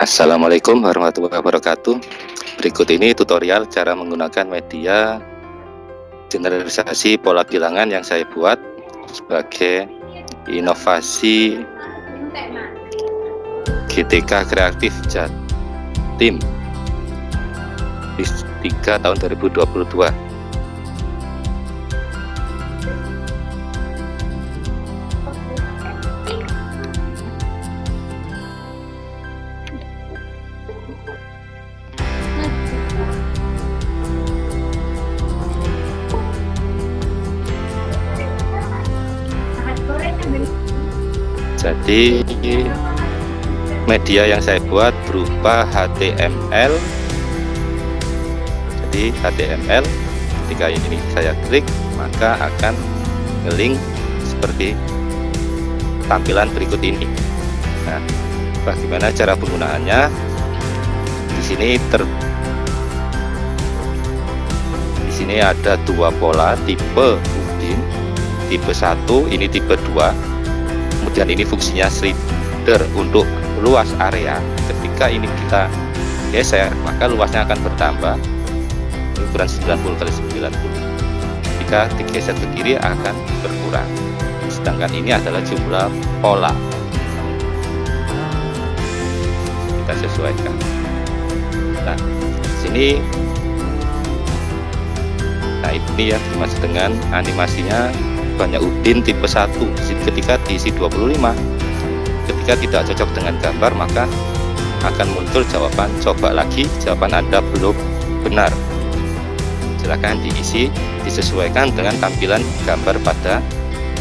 Assalamualaikum warahmatullahi wabarakatuh. Berikut ini tutorial cara menggunakan media generalisasi pola bilangan yang saya buat sebagai inovasi GTK Kreatif Jatim di 3 tahun 2022. Jadi media yang saya buat berupa HTML jadi HTML ketika ini saya klik maka akan ngelink seperti tampilan berikut ini. Nah bagaimana cara penggunaannya? Di sini ter di sini ada dua pola tipe Udin tipe 1 ini tipe 2 kemudian ini fungsinya slider untuk luas area. Ketika ini kita geser maka luasnya akan bertambah. Ukuran 90 kali 90 jika digeser ke kiri akan berkurang. Sedangkan ini adalah jumlah pola. Kita sesuaikan. Nah sini nah ini ya dimaksud dengan animasinya banyak udin tipe 1 ketika diisi 25 ketika tidak cocok dengan gambar maka akan muncul jawaban coba lagi. Jawaban anda belum benar. Silahkan diisi disesuaikan dengan tampilan gambar pada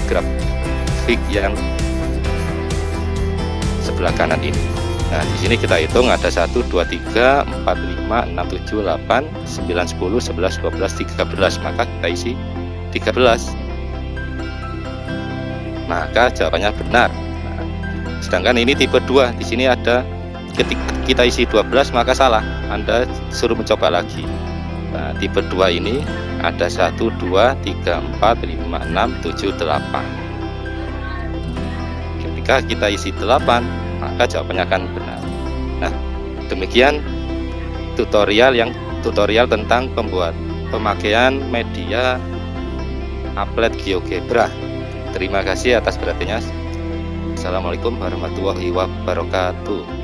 grafik yang sebelah kanan ini. Nah di sini kita hitung ada 1 2 3 4 5 6 7 8 9 10 11 12 13 maka kita isi 13 maka jawabannya benar. Nah, sedangkan ini tipe 2 di sini ada ketika kita isi 12 maka salah. Anda suruh mencoba lagi. Nah, tipe 2 ini ada 1 2 3 4 5 6 7 8 ketika kita isi 8 maka jawabannya akan benar. Nah demikian tutorial yang tutorial tentang pembuat pemakaian media applet GeoGebra Terima kasih atas perhatiannya. Assalamualaikum warahmatullahi wabarakatuh.